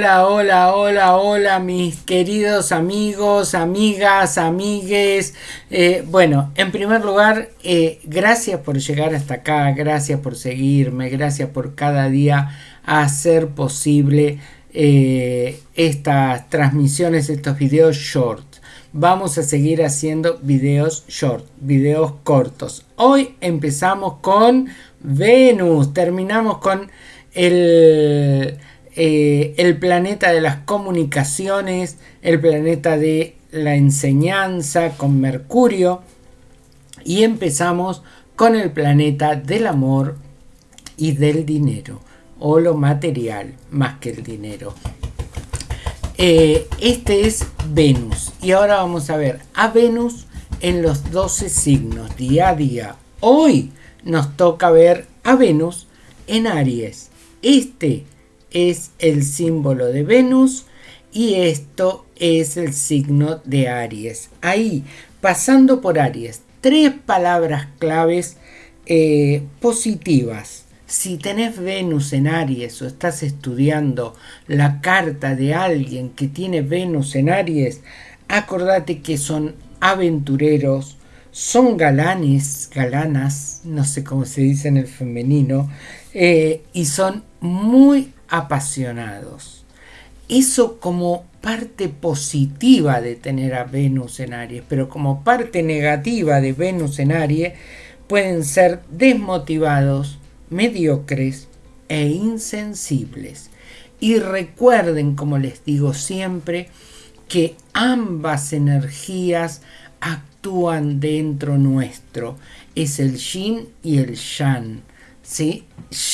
Hola mis queridos amigos, amigas, amigues. Eh, bueno, en primer lugar, eh, gracias por llegar hasta acá, gracias por seguirme, gracias por cada día hacer posible eh, estas transmisiones, estos videos short. Vamos a seguir haciendo videos short, videos cortos. Hoy empezamos con Venus, terminamos con el eh, el planeta de las comunicaciones, el planeta de la enseñanza con Mercurio y empezamos con el planeta del amor y del dinero o lo material más que el dinero. Eh, este es Venus y ahora vamos a ver a Venus en los 12 signos día a día. Hoy nos toca ver a Venus en Aries. Este es el símbolo de Venus y esto es el signo de Aries. Ahí, pasando por Aries, tres palabras claves eh, positivas. Si tenés Venus en Aries o estás estudiando la carta de alguien que tiene Venus en Aries, acordate que son aventureros, son galanes, galanas, no sé cómo se dice en el femenino, eh, y son muy apasionados. Eso como parte positiva de tener a Venus en Aries, pero como parte negativa de Venus en Aries pueden ser desmotivados, mediocres e insensibles. Y recuerden, como les digo siempre, que ambas energías actúan dentro nuestro. Es el yin y el yang. ¿sí?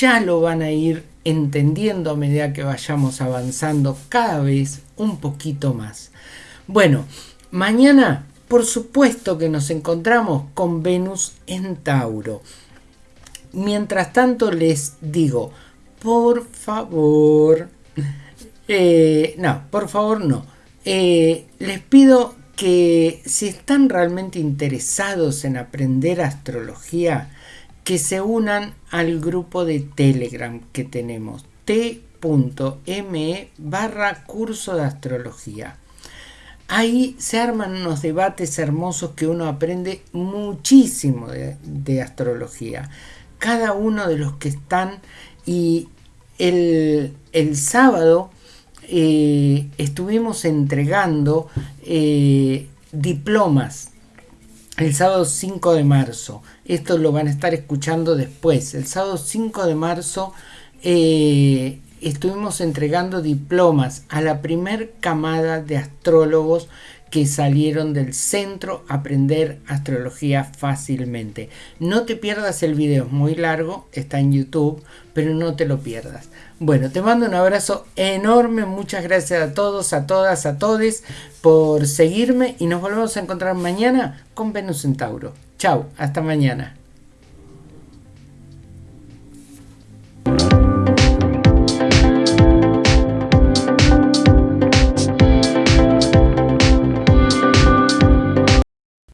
Ya lo van a ir entendiendo a medida que vayamos avanzando cada vez un poquito más. Bueno, mañana por supuesto que nos encontramos con Venus en Tauro. Mientras tanto les digo, por favor, eh, no, por favor no. Eh, les pido que si están realmente interesados en aprender astrología, que se unan al grupo de Telegram que tenemos t.me barra curso de astrología. Ahí se arman unos debates hermosos que uno aprende muchísimo de, astrología. Cada uno de los que están y el, sábado eh, estuvimos entregando eh, diplomas el sábado 5 de marzo. Esto lo van a estar escuchando después. El sábado 5 de marzo eh, estuvimos entregando diplomas a la primer camada de astrólogos que salieron del centro Aprender Astrología Fácilmente. No te pierdas el video, es muy largo, está en YouTube, pero no te lo pierdas. Bueno, te mando un abrazo enorme, muchas gracias a todos, a todas, a todes por seguirme y nos volvemos a encontrar mañana con Venus Centauro. Chao, hasta mañana.